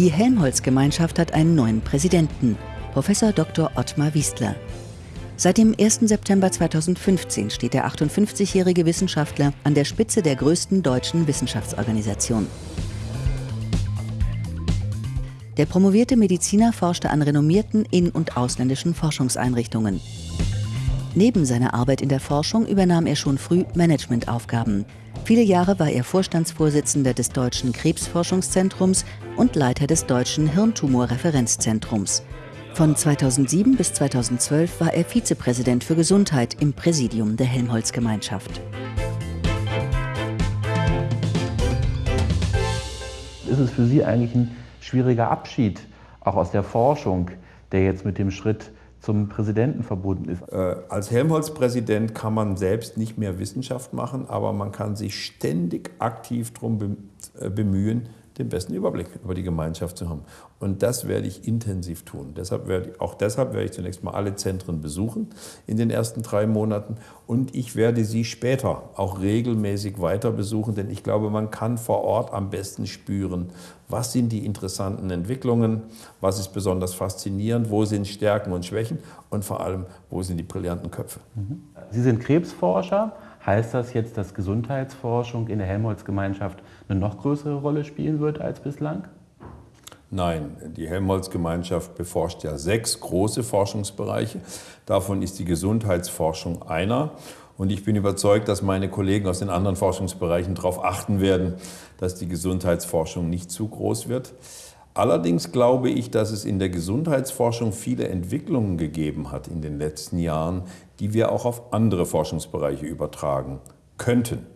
Die Helmholtz-Gemeinschaft hat einen neuen Präsidenten, Professor Dr. Ottmar Wiestler. Seit dem 1. September 2015 steht der 58-jährige Wissenschaftler an der Spitze der größten deutschen Wissenschaftsorganisation. Der promovierte Mediziner forschte an renommierten in- und ausländischen Forschungseinrichtungen. Neben seiner Arbeit in der Forschung übernahm er schon früh Managementaufgaben. Viele Jahre war er Vorstandsvorsitzender des Deutschen Krebsforschungszentrums und Leiter des Deutschen Hirntumorreferenzzentrums. Von 2007 bis 2012 war er Vizepräsident für Gesundheit im Präsidium der Helmholtz-Gemeinschaft. Ist es für Sie eigentlich ein schwieriger Abschied, auch aus der Forschung, der jetzt mit dem Schritt zum Präsidenten verbunden ist? Äh, als Helmholtz-Präsident kann man selbst nicht mehr Wissenschaft machen, aber man kann sich ständig aktiv darum äh, bemühen, den besten Überblick über die Gemeinschaft zu haben. Und das werde ich intensiv tun. Deshalb werde auch deshalb werde ich zunächst mal alle Zentren besuchen in den ersten drei Monaten. Und ich werde sie später auch regelmäßig weiter besuchen, denn ich glaube, man kann vor Ort am besten spüren, was sind die interessanten Entwicklungen, was ist besonders faszinierend, wo sind Stärken und Schwächen und vor allem, wo sind die brillanten Köpfe. Sie sind Krebsforscher. Heißt das jetzt, dass Gesundheitsforschung in der Helmholtz-Gemeinschaft eine noch größere Rolle spielen wird als bislang? Nein, die Helmholtz-Gemeinschaft beforscht ja sechs große Forschungsbereiche. Davon ist die Gesundheitsforschung einer. Und ich bin überzeugt, dass meine Kollegen aus den anderen Forschungsbereichen darauf achten werden, dass die Gesundheitsforschung nicht zu groß wird. Allerdings glaube ich, dass es in der Gesundheitsforschung viele Entwicklungen gegeben hat in den letzten Jahren, die wir auch auf andere Forschungsbereiche übertragen könnten.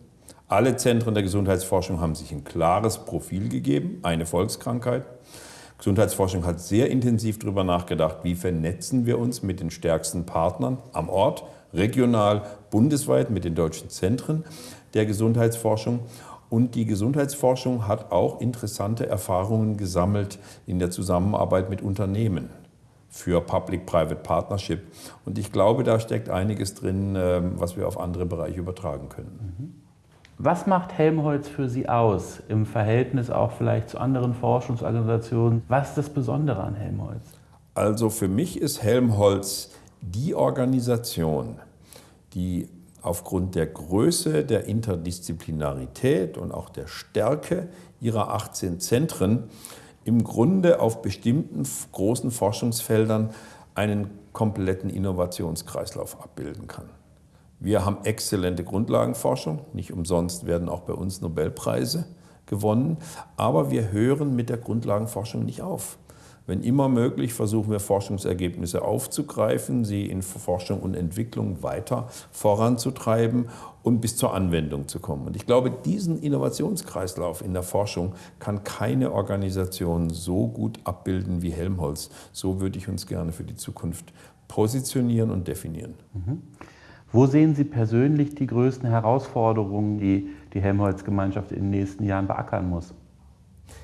Alle Zentren der Gesundheitsforschung haben sich ein klares Profil gegeben, eine Volkskrankheit. Gesundheitsforschung hat sehr intensiv darüber nachgedacht, wie vernetzen wir uns mit den stärksten Partnern am Ort, regional, bundesweit mit den deutschen Zentren der Gesundheitsforschung. Und die Gesundheitsforschung hat auch interessante Erfahrungen gesammelt in der Zusammenarbeit mit Unternehmen für Public-Private Partnership. Und ich glaube, da steckt einiges drin, ähm, was wir auf andere Bereiche übertragen können. Was macht Helmholtz für Sie aus im Verhältnis auch vielleicht zu anderen Forschungsorganisationen? Was ist das Besondere an Helmholtz? Also für mich ist Helmholtz die Organisation, die aufgrund der Größe, der Interdisziplinarität und auch der Stärke ihrer 18 Zentren im Grunde auf bestimmten großen Forschungsfeldern einen kompletten Innovationskreislauf abbilden kann. Wir haben exzellente Grundlagenforschung, nicht umsonst werden auch bei uns Nobelpreise gewonnen, aber wir hören mit der Grundlagenforschung nicht auf. Wenn immer möglich, versuchen wir Forschungsergebnisse aufzugreifen, sie in Forschung und Entwicklung weiter voranzutreiben und bis zur Anwendung zu kommen. Und ich glaube, diesen Innovationskreislauf in der Forschung kann keine Organisation so gut abbilden wie Helmholtz. So würde ich uns gerne für die Zukunft positionieren und definieren. Mhm. Wo sehen Sie persönlich die größten Herausforderungen, die die Helmholtz-Gemeinschaft in den nächsten Jahren beackern muss?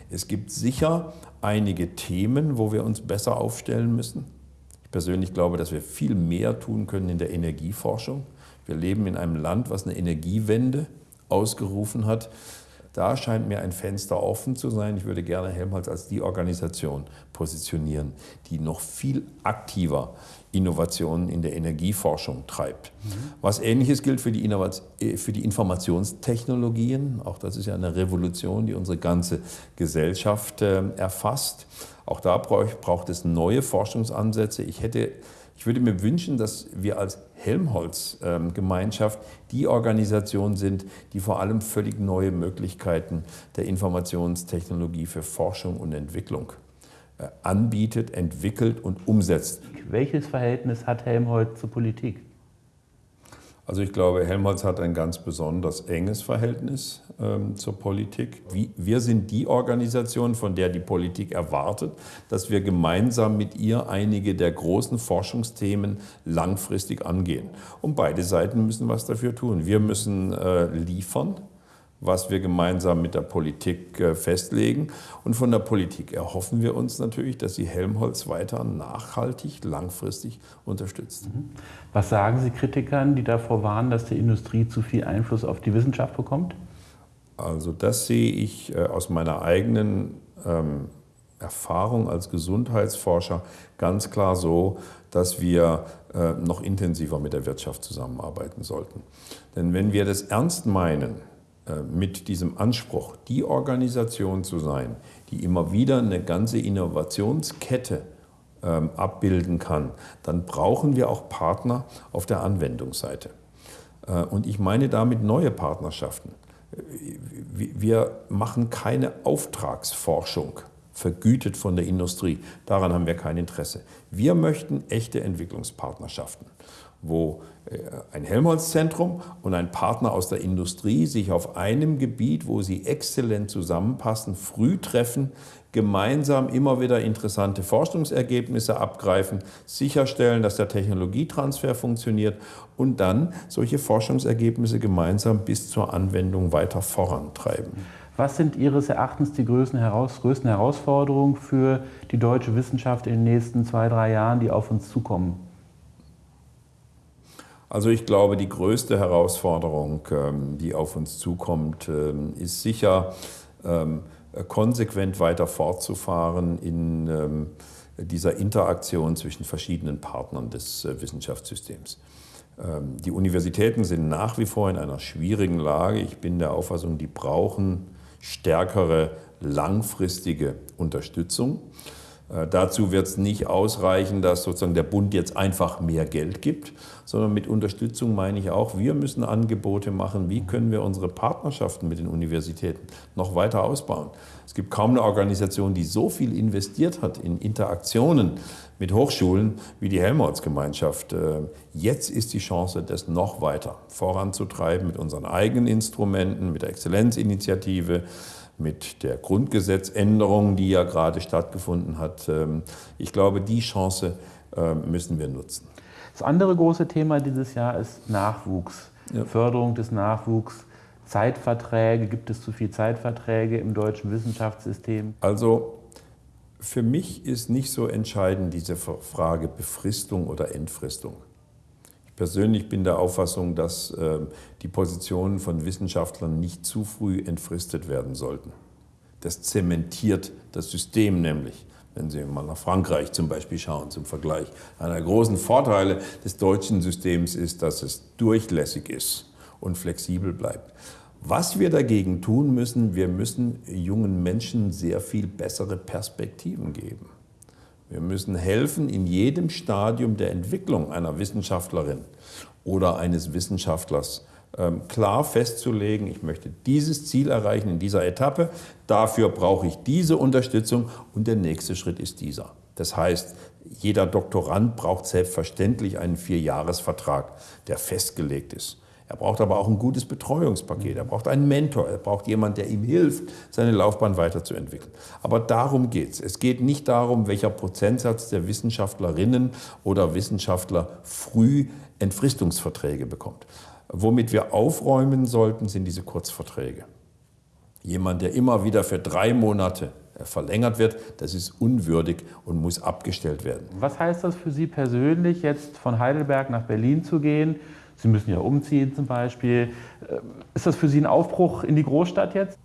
Es gibt sicher einige Themen, wo wir uns besser aufstellen müssen. Ich persönlich glaube, dass wir viel mehr tun können in der Energieforschung. Wir leben in einem Land, was eine Energiewende ausgerufen hat. Da scheint mir ein Fenster offen zu sein. Ich würde gerne Helmholtz als die Organisation positionieren, die noch viel aktiver Innovationen in der Energieforschung treibt. Mhm. Was Ähnliches gilt für die, äh, für die, Informationstechnologien. Auch das ist ja eine Revolution, die unsere ganze Gesellschaft äh, erfasst. Auch da braucht, braucht es neue Forschungsansätze. Ich hätte ich würde mir wünschen, dass wir als Helmholtz-Gemeinschaft die Organisation sind, die vor allem völlig neue Möglichkeiten der Informationstechnologie für Forschung und Entwicklung äh, anbietet, entwickelt und umsetzt. Welches Verhältnis hat Helmholtz zur Politik? Also ich glaube, Helmholtz hat ein ganz besonders enges Verhältnis ähm, zur Politik. Wir sind die Organisation, von der die Politik erwartet, dass wir gemeinsam mit ihr einige der großen Forschungsthemen langfristig angehen. Und beide Seiten müssen was dafür tun. Wir müssen äh, liefern, was wir gemeinsam mit der Politik äh, festlegen. Und von der Politik erhoffen wir uns natürlich, dass sie Helmholtz weiter nachhaltig, langfristig unterstützt. Mhm. Was sagen Sie Kritikern, die davor warnen, dass die Industrie zu viel Einfluss auf die Wissenschaft bekommt? Also das sehe ich äh, aus meiner eigenen ähm, Erfahrung als Gesundheitsforscher ganz klar so, dass wir äh, noch intensiver mit der Wirtschaft zusammenarbeiten sollten. Denn wenn wir das ernst meinen, mit diesem Anspruch, die Organisation zu sein, die immer wieder eine ganze Innovationskette ähm, abbilden kann, dann brauchen wir auch Partner auf der Anwendungsseite. Äh, und ich meine damit neue Partnerschaften. Wir machen keine Auftragsforschung vergütet von der Industrie. Daran haben wir kein Interesse. Wir möchten echte Entwicklungspartnerschaften, wo äh, ein Helmholtz-Zentrum und ein Partner aus der Industrie sich auf einem Gebiet, wo sie exzellent zusammenpassen, früh treffen, gemeinsam immer wieder interessante Forschungsergebnisse abgreifen, sicherstellen, dass der Technologietransfer funktioniert und dann solche Forschungsergebnisse gemeinsam bis zur Anwendung weiter vorantreiben. Was sind Ihres Erachtens die größten, Heraus größten Herausforderungen für die deutsche Wissenschaft in den nächsten zwei, drei Jahren, die auf uns zukommen? Also ich glaube, die größte Herausforderung, ähm, die auf uns zukommt, ähm, ist sicher, ähm, konsequent weiter fortzufahren in dieser Interaktion zwischen verschiedenen Partnern des äh, Wissenschaftssystems. Die Universitäten sind nach wie vor in einer schwierigen Lage. Ich bin der Auffassung, die brauchen stärkere langfristige Unterstützung. Äh, dazu wird es nicht ausreichen, dass sozusagen der Bund jetzt einfach mehr Geld gibt, sondern mit Unterstützung meine ich auch, wir müssen Angebote machen, wie können wir unsere Partnerschaften mit den Universitäten noch weiter ausbauen. Es gibt kaum eine Organisation, die so viel investiert hat in Interaktionen mit Hochschulen wie die Helmholtz-Gemeinschaft. Äh, jetzt ist die Chance, das noch weiter voranzutreiben mit unseren eigenen Instrumenten, mit der Exzellenzinitiative, mit der Grundgesetzänderung, die ja gerade stattgefunden hat. Ähm, ich glaube, die Chance ähm, müssen wir nutzen. Das andere große Thema dieses Jahr ist Nachwuchs, ja. Förderung des Nachwuchs. Zeitverträge, gibt es zu viele Zeitverträge im deutschen Wissenschaftssystem? Also für mich ist nicht so entscheidend diese Frage Befristung oder Entfristung. Ich persönlich bin der Auffassung, dass äh, die Positionen von Wissenschaftlern nicht zu früh entfristet werden sollten. Das zementiert das System nämlich. Wenn Sie mal nach Frankreich zum Beispiel schauen, zum Vergleich. Einer der großen Vorteile des deutschen Systems ist, dass es durchlässig ist und flexibel bleibt. Was wir dagegen tun müssen, wir müssen jungen Menschen sehr viel bessere Perspektiven geben. Wir müssen helfen, in jedem Stadium der Entwicklung einer Wissenschaftlerin oder eines Wissenschaftlers ähm, klar festzulegen, ich möchte dieses Ziel erreichen in dieser Etappe, dafür brauche ich diese Unterstützung und der nächste Schritt ist dieser. Das heißt, jeder Doktorand braucht selbstverständlich einen Vierjahresvertrag, der festgelegt ist. Er braucht aber auch ein gutes Betreuungspaket. Er braucht einen Mentor. Er braucht jemanden, der ihm hilft, seine Laufbahn weiterzuentwickeln. Aber darum geht es. Es geht nicht darum, welcher Prozentsatz der Wissenschaftlerinnen oder Wissenschaftler früh Entfristungsverträge bekommt. Womit wir aufräumen sollten, sind diese Kurzverträge. Jemand, der immer wieder für drei Monate verlängert wird, das ist unwürdig und muss abgestellt werden. Was heißt das für Sie persönlich, jetzt von Heidelberg nach Berlin zu gehen? Sie müssen ja umziehen zum Beispiel. Äh, ist das für Sie ein Aufbruch in die Großstadt jetzt?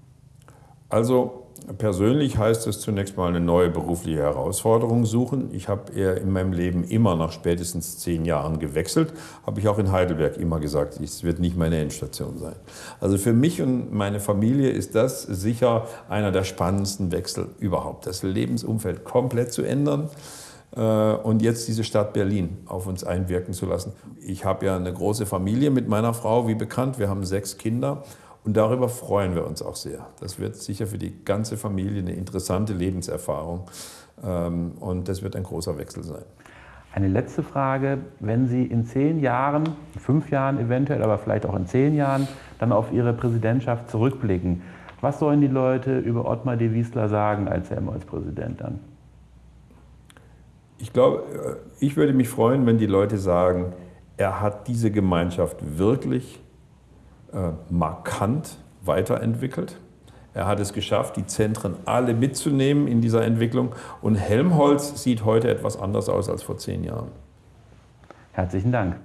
Also persönlich heißt es zunächst mal eine neue berufliche Herausforderung suchen. Ich habe eher in meinem Leben immer nach spätestens zehn Jahren gewechselt. Habe ich auch in Heidelberg immer gesagt, es wird nicht meine Endstation sein. Also für mich und meine Familie ist das sicher einer der spannendsten Wechsel überhaupt. Das Lebensumfeld komplett zu ändern. Äh, und jetzt diese Stadt Berlin auf uns einwirken zu lassen. Ich habe ja eine große Familie mit meiner Frau, wie bekannt. Wir haben sechs Kinder und darüber freuen wir uns auch sehr. Das wird sicher für die ganze Familie eine interessante Lebenserfahrung ähm, und das wird ein großer Wechsel sein. Eine letzte Frage. Wenn Sie in zehn Jahren, fünf Jahren eventuell, aber vielleicht auch in zehn Jahren, dann auf Ihre Präsidentschaft zurückblicken, was sollen die Leute über Ottmar de Wiesler sagen als Helmholtz-Präsident dann? Ich glaube, äh, ich würde mich freuen, wenn die Leute sagen, er hat diese Gemeinschaft wirklich äh, markant weiterentwickelt. Er hat es geschafft, die Zentren alle mitzunehmen in dieser Entwicklung. Und Helmholtz sieht heute etwas anders aus als vor zehn Jahren. Herzlichen Dank.